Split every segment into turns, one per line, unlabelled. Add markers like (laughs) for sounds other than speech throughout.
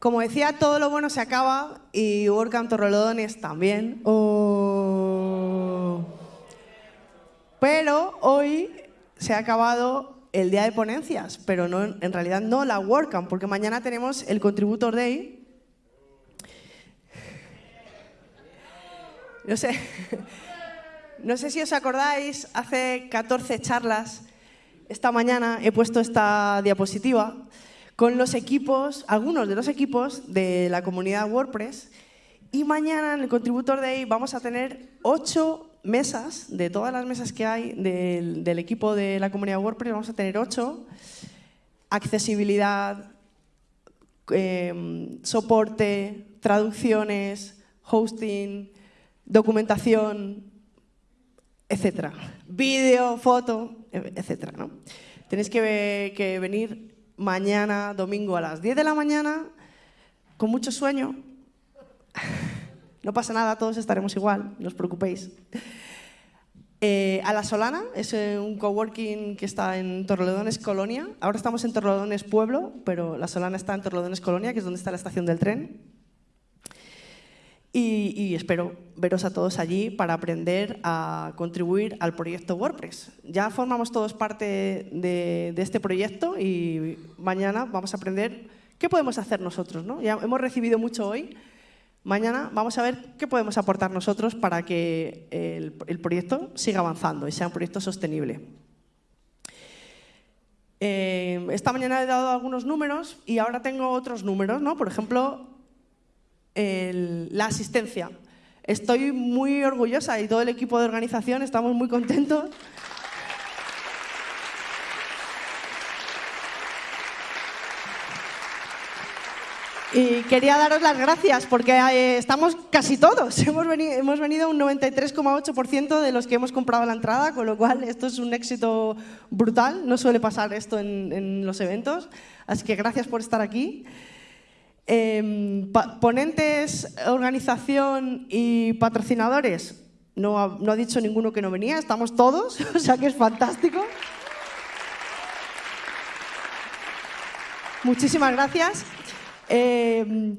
Como decía, todo lo bueno se acaba y WordCamp Torrelodones también. Oh. Pero hoy se ha acabado el día de ponencias, pero no, en realidad no la WordCamp, porque mañana tenemos el Contributor Day. No sé, (laughs) no sé si os acordáis, hace 14 charlas, esta mañana he puesto esta diapositiva con los equipos, algunos de los equipos de la comunidad WordPress, y mañana en el Contributor Day vamos a tener ocho mesas, de todas las mesas que hay del, equipo de la comunidad WordPress, vamos a tener ocho. Accesibilidad, em, soporte, traducciones, hosting, documentación, etcétera. Vídeo, foto, etcétera. ¿no? Tenéis que, que venir mañana, domingo, a las 10 de la mañana, con mucho sueño, no pasa nada, todos estaremos igual, no os preocupéis. Eh, a La Solana es eh, un coworking que está en Torrelodones Colonia. Ahora estamos en Torrelodones Pueblo, pero La Solana está en Torrelodones Colonia, que es donde está la estación del tren. Y, espero veros a todos allí para aprender a contribuir al proyecto WordPress. Ya formamos todos parte de, este proyecto y mañana vamos a aprender qué podemos hacer nosotros. ¿no? Ya hemos recibido mucho hoy, Mañana vamos a ver qué podemos aportar nosotros para que el, proyecto siga avanzando y sea un proyecto sostenible. Eh, esta mañana he dado algunos números y ahora tengo otros números, ¿no? Por ejemplo, la asistencia. Estoy muy orgullosa y todo el equipo de organización estamos muy contentos Y quería daros las gracias porque eh, estamos casi todos. (laughs) Hemos venido, hemos venido un 93,8% de los que hemos comprado la entrada, con lo cual esto es un éxito brutal. No suele pasar esto en, los eventos. Así que gracias por estar aquí. Em, ponentes, organización y patrocinadores. No ha, dicho ninguno que no venía, estamos todos, (laughs) o sea que es fantástico. Muchísimas gracias. Eh,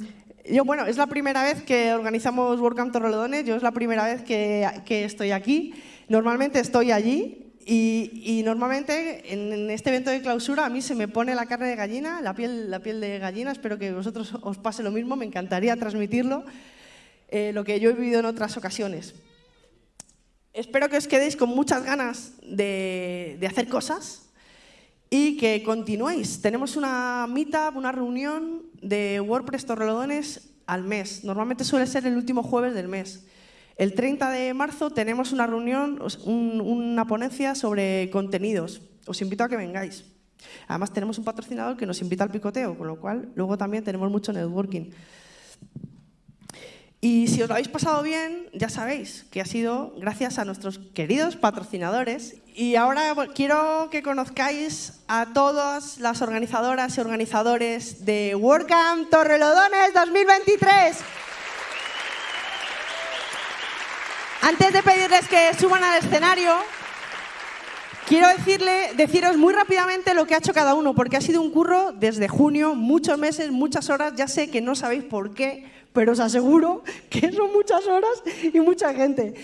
yo, bueno, es la primera vez que organizamos WordCamp Torrelodones, yo es la primera vez que, estoy aquí. Normalmente estoy allí y, normalmente en, este evento de clausura a mí se me pone la carne de gallina, la piel, la piel de gallina, espero que vosotros os pase lo mismo, me encantaría transmitirlo, eh, lo que yo he vivido en otras ocasiones. Espero que os quedéis con muchas ganas de, de hacer cosas, y que continuéis. Tenemos una meetup, una reunión de WordPress Torrelodones al mes. Normalmente suele ser el último jueves del mes. El 30 de marzo tenemos una reunión, una ponencia sobre contenidos. Os invito a que vengáis. Además tenemos un patrocinador que nos invita al picoteo, con lo cual luego también tenemos mucho networking. Y si os lo habéis pasado bien, ya sabéis que ha sido gracias a nuestros queridos patrocinadores. Y ahora quiero que conozcáis a todas las organizadoras y organizadores de WordCamp Torrelodones 2023. Antes de pedirles que suban al escenario, quiero decirle, deciros muy rápidamente lo que ha hecho cada uno, porque ha sido un curro desde junio, muchos meses, muchas horas. Ya sé que no sabéis por qué, pero os aseguro que son muchas horas y mucha gente.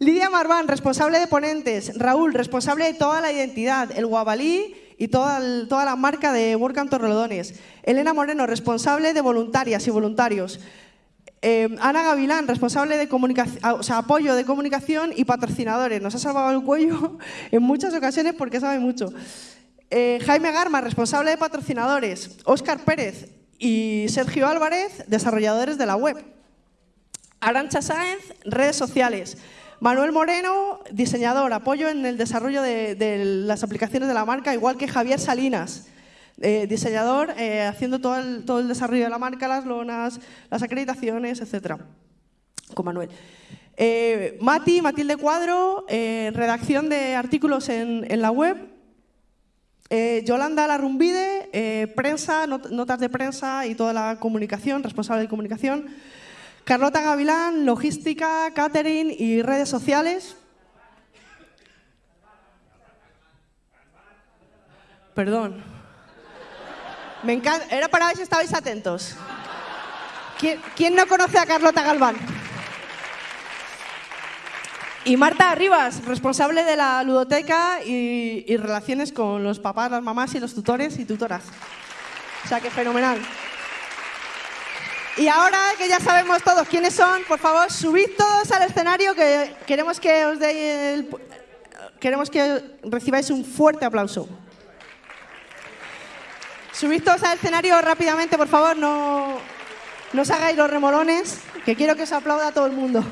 Lidia Marván, responsable de ponentes. Raúl, responsable de toda la identidad, el Guabalí y toda, toda la marca de WordCamp Torrelodones. Elena Moreno, responsable de voluntarias y voluntarios. Eh, Ana Gavilán, responsable de ah, o sea, apoyo de comunicación y patrocinadores. Nos ha salvado el cuello (laughs) en muchas ocasiones porque sabe mucho. Eh, Jaime Garma, responsable de patrocinadores. Óscar Pérez, y Sergio Álvarez, desarrolladores de la web. Arancha Sáenz, redes sociales. Manuel Moreno, diseñador, apoyo en el desarrollo de, las aplicaciones de la marca, igual que Javier Salinas, eh, diseñador, eh, haciendo todo el, todo el, desarrollo de la marca, las lonas, las acreditaciones, etc. Con Manuel. Eh, Mati, Matilde Cuadro, redacción de artículos en, en la web, Yolanda Larrumbide, prensa, notas de prensa y toda la comunicación, responsable de comunicación. Carlota Gavilán, logística, catering y redes sociales. Perdón. Me encanta. Era para ver si estabais atentos. ¿Quién, no conoce a Carlota Galván? Y Marta Rivas, responsable de la ludoteca y, y, relaciones con los papás, las mamás y los tutores y tutoras. O sea, que fenomenal. Y ahora que ya sabemos todos quiénes son, por favor, subid todos al escenario que queremos que os el, queremos que recibáis un fuerte aplauso. Subid al escenario rápidamente, por favor, no, no os hagáis los remolones, que quiero que os aplauda todo el mundo.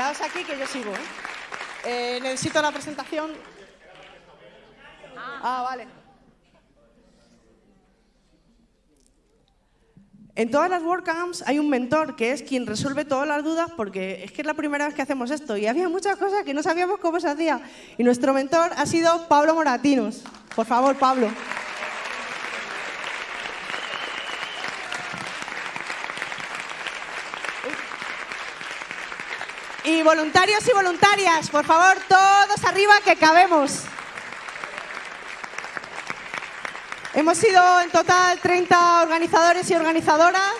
Aquí que yo sigo. ¿eh? ¿eh? necesito la presentación. Ah, vale. En todas las WordCamps hay un mentor que es quien resuelve todas las dudas porque es que es la primera vez que hacemos esto y había muchas cosas que no sabíamos cómo se hacía. Y nuestro mentor ha sido Pablo Moratinos. Por favor, Pablo. Y voluntarios y voluntarias, por favor, todos arriba que cabemos. Hemos sido en total 30 organizadores y organizadoras.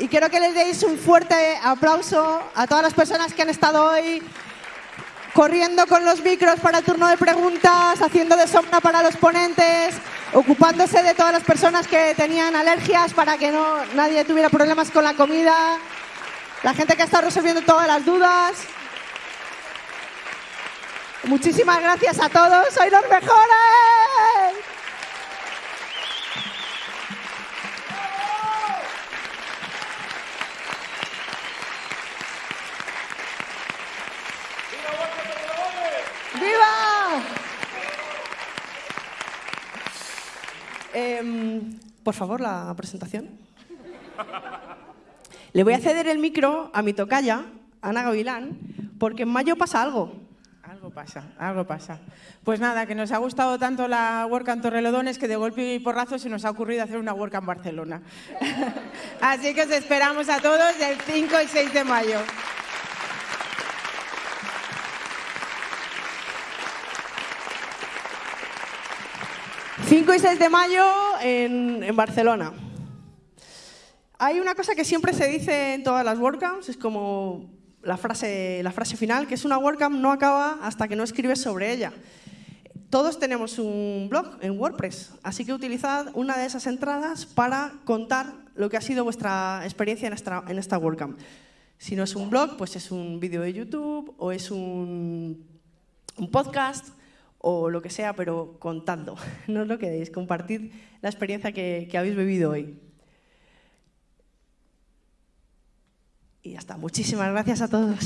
Y quiero que les deis un fuerte aplauso a todas las personas que han estado hoy corriendo con los micros para el turno de preguntas, haciendo de para los ponentes, ocupándose de todas las personas que tenían alergias para que no, nadie tuviera problemas con la comida la gente que ha estado resolviendo todas las dudas. Muchísimas gracias a todos, sois los mejores. ¡Viva! Em, por favor, la presentación. Le voy a ceder el micro a mi tocaya, Ana Gavilán, porque en mayo pasa algo.
Algo pasa, algo pasa. Pues nada, que nos ha gustado tanto la WordCamp Torrelodones que de golpe y porrazo se nos ha ocurrido hacer una WordCamp Barcelona. (laughs) Así que os esperamos a todos el 5 y 6 de mayo.
...5 y 6 de mayo en, en Barcelona. Hay una cosa que siempre se dice en todas las WordCamps, es como la frase, la frase final, que es una WordCamp no acaba hasta que no escribes sobre ella. Todos tenemos un blog en WordPress, así que utilizad una de esas entradas para contar lo que ha sido vuestra experiencia en esta, en esta WordCamp. Si no es un blog, pues es un vídeo de YouTube o es un, podcast o lo que sea, pero contando. (laughs) No os lo quedéis, compartid la experiencia que, que habéis vivido hoy. Y ya está. Muchísimas gracias a todos.